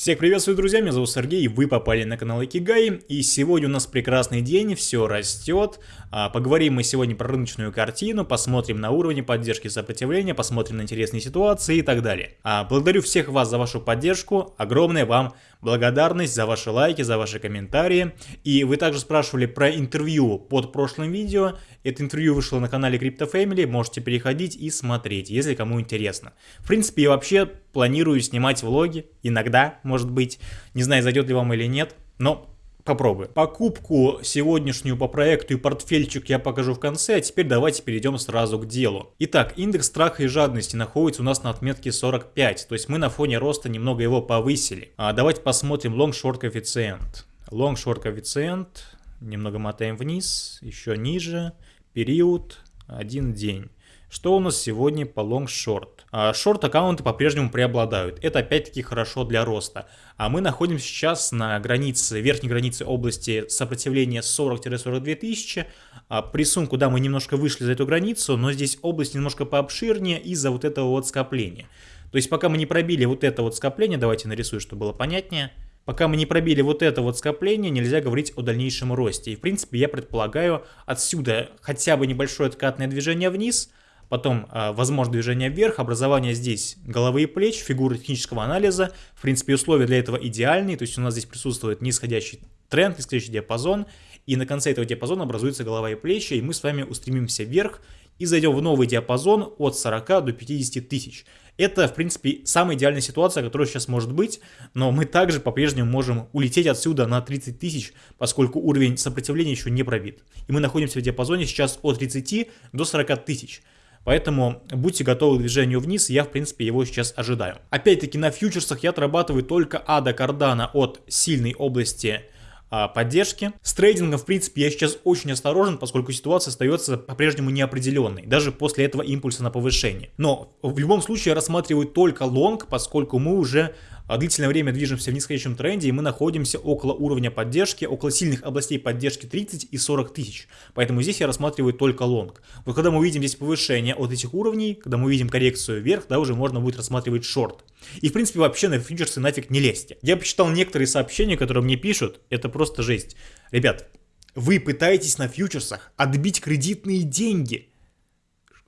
Всех приветствую, друзья, меня зовут Сергей, вы попали на канал Икигай, и сегодня у нас прекрасный день, все растет. А, поговорим мы сегодня про рыночную картину, посмотрим на уровни поддержки и сопротивления, посмотрим на интересные ситуации и так далее. А, благодарю всех вас за вашу поддержку, огромное вам благодарность за ваши лайки, за ваши комментарии. И вы также спрашивали про интервью под прошлым видео. Это интервью вышло на канале Crypto Family, можете переходить и смотреть, если кому интересно. В принципе, я вообще планирую снимать влоги, иногда, может быть. Не знаю, зайдет ли вам или нет, но попробую. Покупку сегодняшнюю по проекту и портфельчик я покажу в конце, а теперь давайте перейдем сразу к делу. Итак, индекс страха и жадности находится у нас на отметке 45, то есть мы на фоне роста немного его повысили. А давайте посмотрим long-short коэффициент. Long-short коэффициент, немного мотаем вниз, еще ниже, период, один день. Что у нас сегодня по long-short? А, шорт-аккаунты по-прежнему преобладают. Это опять-таки хорошо для роста. А мы находимся сейчас на границе, верхней границе области сопротивления 40-42 тысячи. А, при рисунку, да, мы немножко вышли за эту границу, но здесь область немножко пообширнее из-за вот этого вот скопления. То есть пока мы не пробили вот это вот скопление, давайте нарисую, чтобы было понятнее. Пока мы не пробили вот это вот скопление, нельзя говорить о дальнейшем росте. И в принципе я предполагаю отсюда хотя бы небольшое откатное движение вниз – Потом, э, возможно, движение вверх, образование здесь головы и плеч, фигуры технического анализа. В принципе, условия для этого идеальные, то есть у нас здесь присутствует нисходящий тренд, нисходящий диапазон, и на конце этого диапазона образуется голова и плечи, и мы с вами устремимся вверх и зайдем в новый диапазон от 40 до 50 тысяч. Это, в принципе, самая идеальная ситуация, которая сейчас может быть, но мы также по-прежнему можем улететь отсюда на 30 тысяч, поскольку уровень сопротивления еще не пробит. И мы находимся в диапазоне сейчас от 30 до 40 тысяч. Поэтому будьте готовы к движению вниз, я в принципе его сейчас ожидаю. Опять-таки на фьючерсах я отрабатываю только ада кардана от сильной области а, поддержки. С трейдингом, в принципе, я сейчас очень осторожен, поскольку ситуация остается по-прежнему неопределенной, даже после этого импульса на повышение. Но в любом случае я рассматриваю только лонг, поскольку мы уже длительное время движемся в нисходящем тренде, и мы находимся около уровня поддержки, около сильных областей поддержки 30 и 40 тысяч. Поэтому здесь я рассматриваю только лонг. Вот когда мы увидим здесь повышение от этих уровней, когда мы увидим коррекцию вверх, да, уже можно будет рассматривать шорт. И в принципе вообще на фьючерсы нафиг не лезьте. Я почитал некоторые сообщения, которые мне пишут, это просто жесть. Ребят, вы пытаетесь на фьючерсах отбить кредитные деньги.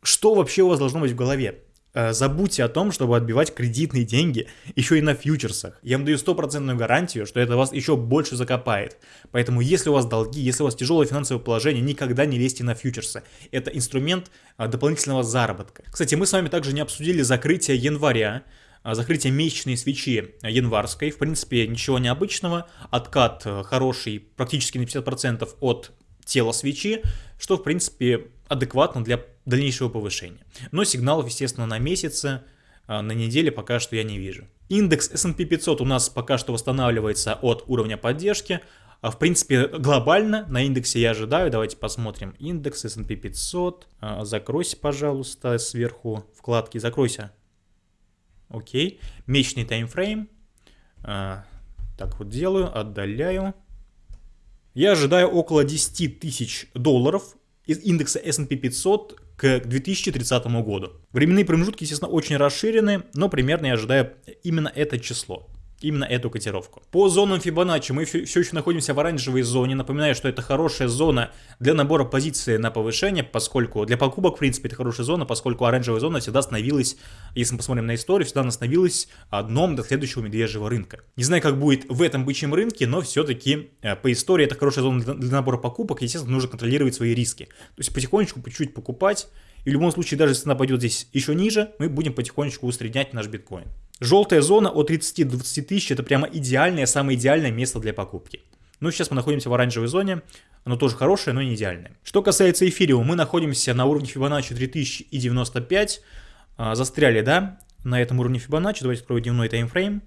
Что вообще у вас должно быть в голове? Э, забудьте о том, чтобы отбивать кредитные деньги еще и на фьючерсах. Я вам даю стопроцентную гарантию, что это вас еще больше закопает. Поэтому если у вас долги, если у вас тяжелое финансовое положение, никогда не лезьте на фьючерсы. Это инструмент э, дополнительного заработка. Кстати, мы с вами также не обсудили закрытие января, э, закрытие месячной свечи январской. В принципе, ничего необычного. Откат хороший, практически на 50% от тела свечи, что в принципе адекватно для дальнейшего повышения. Но сигналов, естественно, на месяце, а, на неделе пока что я не вижу. Индекс S&P 500 у нас пока что восстанавливается от уровня поддержки. А, в принципе, глобально на индексе я ожидаю. Давайте посмотрим. Индекс S&P 500. А, закройся, пожалуйста, сверху вкладки. Закройся. Окей. Месячный таймфрейм. Так вот делаю, отдаляю. Я ожидаю около 10 тысяч долларов из индекса S&P 500 к 2030 году. Временные промежутки, естественно, очень расширены, но примерно я ожидаю именно это число именно эту котировку. По зонам Фибоначчи мы все еще находимся в оранжевой зоне. Напоминаю, что это хорошая зона для набора позиции на повышение, поскольку для покупок, в принципе, это хорошая зона, поскольку оранжевая зона всегда становилась, если мы посмотрим на историю, всегда становилась дном до следующего медвежьего рынка. Не знаю, как будет в этом бычьем рынке, но все-таки э, по истории это хорошая зона для набора покупок, естественно, нужно контролировать свои риски. То есть потихонечку, по чуть-чуть покупать, и в любом случае, даже если она пойдет здесь еще ниже, мы будем потихонечку усреднять наш биткоин. Желтая зона от 30 до 20 тысяч это прямо идеальное, самое идеальное место для покупки. Ну, сейчас мы находимся в оранжевой зоне, оно тоже хорошее, но не идеальное. Что касается эфириума, мы находимся на уровне Fibonacci 3095, а, застряли, да, на этом уровне Fibonacci, давайте открою дневной таймфрейм.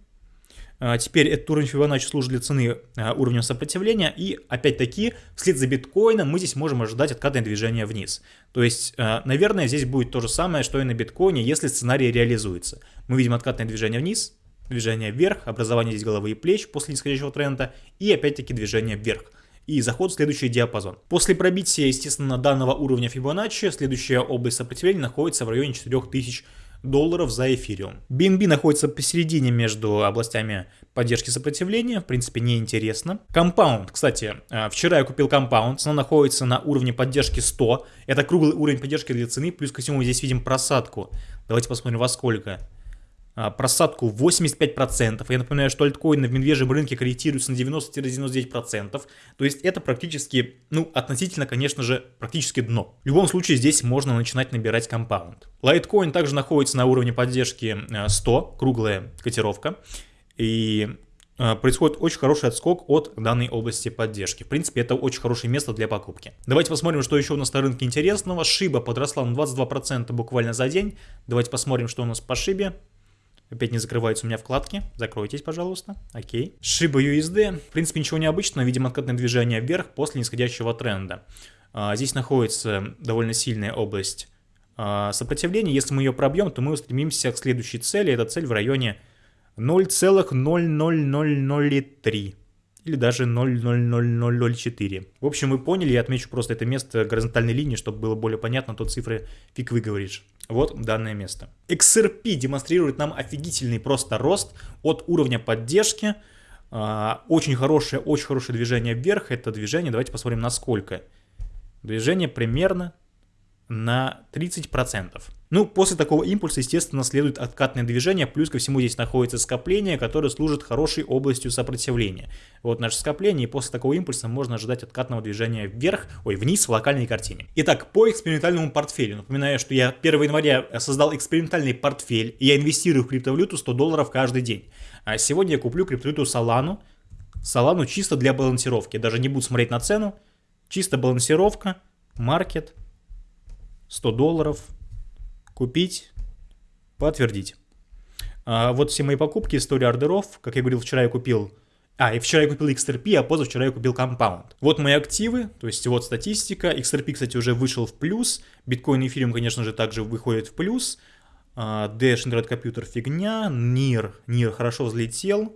А, теперь этот уровень Fibonacci служит для цены а, уровнем сопротивления, и опять-таки вслед за биткоином мы здесь можем ожидать откатное движение вниз. То есть, наверное, здесь будет то же самое, что и на биткоине, если сценарий реализуется. Мы видим откатное движение вниз, движение вверх, образование здесь головы и плеч после нисходящего тренда, и опять-таки движение вверх и заход в следующий диапазон. После пробития, естественно, данного уровня Fibonacci, следующая область сопротивления находится в районе 4000 долларов за эфириум. BNB находится посередине между областями поддержки сопротивления, в принципе, неинтересно. Compound, кстати, э, вчера я купил Compound, цена находится на уровне поддержки 100, это круглый уровень поддержки для цены, плюс ко всему здесь видим просадку. Давайте посмотрим во сколько. А, просадку 85%. Я напоминаю, что альткоины в медвежьем рынке корректируются на 90-99%. То есть это практически, ну, относительно, конечно же, практически дно. В любом случае здесь можно начинать набирать компаунд. Лайткоин также находится на уровне поддержки 100, э, круглая котировка. И э, происходит очень хороший отскок от данной области поддержки. В принципе, это очень хорошее место для покупки. Давайте посмотрим, что еще у нас на рынке интересного. Шиба подросла на 22% буквально за день. Давайте посмотрим, что у нас по Шибе. Опять не закрываются у меня вкладки. Закройтесь, пожалуйста. Окей. Shiba USD. В принципе, ничего необычного. Видимо, откатное движение вверх после нисходящего тренда. А, здесь находится довольно сильная область а, сопротивления. Если мы ее пробьем, то мы устремимся к следующей цели. Эта цель в районе 0,00003 или даже 0,00004. В общем, вы поняли, я отмечу просто это место горизонтальной линии, чтобы было более понятно, то цифры фиг выговоришь. Вот данное место. XRP демонстрирует нам офигительный просто рост от уровня поддержки. А, очень хорошее, очень хорошее движение вверх. Это движение, давайте посмотрим на сколько. Движение примерно на 30%. Ну, после такого импульса, естественно, следует откатное движение, плюс ко всему здесь находится скопление, которое служит хорошей областью сопротивления. Вот наше скопление, и после такого импульса можно ожидать откатного движения вверх, ой, вниз в локальной картине. Итак, по экспериментальному портфелю. Напоминаю, что я 1 января создал экспериментальный портфель, и я инвестирую в криптовалюту 100 долларов каждый день. А сегодня я куплю криптовалюту Solana, Solana чисто для балансировки, даже не буду смотреть на цену, чисто балансировка, маркет, 100 долларов, купить, подтвердить. А вот все мои покупки, история ордеров, как я говорил, вчера я купил а, и вчера я купил XRP, а позавчера я купил Compound. Вот мои активы, то есть вот статистика. XRP, кстати, уже вышел в плюс. Биткоин и эфириум, конечно же, также выходит в плюс. А, Dash Computer фигня. NIR, NIR хорошо взлетел.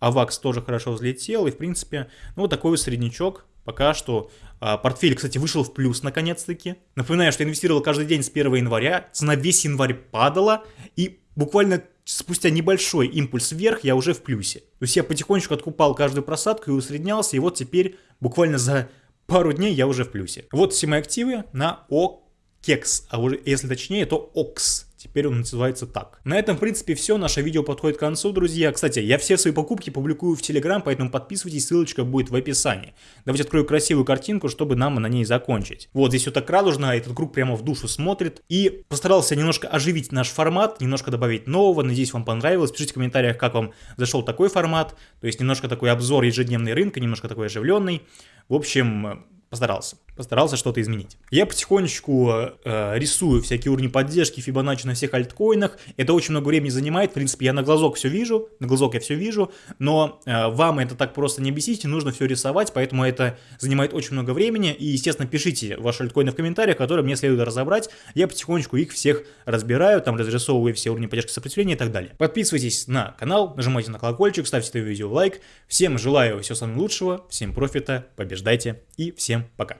AVAX тоже хорошо взлетел. И, в принципе, ну, вот такой вот среднячок. Пока что а, портфель, кстати, вышел в плюс наконец-таки. Напоминаю, что я инвестировал каждый день с 1 января. Цена весь январь падала. И буквально спустя небольшой импульс вверх я уже в плюсе. То есть я потихонечку откупал каждую просадку и усреднялся. И вот теперь буквально за пару дней я уже в плюсе. Вот все мои активы на OKEX. А уже, если точнее, то OX. Теперь он называется так. На этом, в принципе, все. Наше видео подходит к концу, друзья. Кстати, я все свои покупки публикую в Телеграм, поэтому подписывайтесь, ссылочка будет в описании. Давайте открою красивую картинку, чтобы нам на ней закончить. Вот, здесь все так радужно, этот круг прямо в душу смотрит. И постарался немножко оживить наш формат, немножко добавить нового. Надеюсь, вам понравилось. Пишите в комментариях, как вам зашел такой формат. То есть немножко такой обзор ежедневный рынка, немножко такой оживленный. В общем, постарался. Постарался что-то изменить. Я потихонечку э, рисую всякие уровни поддержки Fibonacci на всех альткоинах. Это очень много времени занимает. В принципе, я на глазок все вижу. На глазок я все вижу. Но э, вам это так просто не бесите. Нужно все рисовать. Поэтому это занимает очень много времени. И, естественно, пишите ваши альткоины в комментариях, которые мне следует разобрать. Я потихонечку их всех разбираю. Там разрисовываю все уровни поддержки сопротивления и так далее. Подписывайтесь на канал, нажимайте на колокольчик, ставьте это видео лайк. Всем желаю всего самого лучшего. Всем профита, побеждайте и всем пока.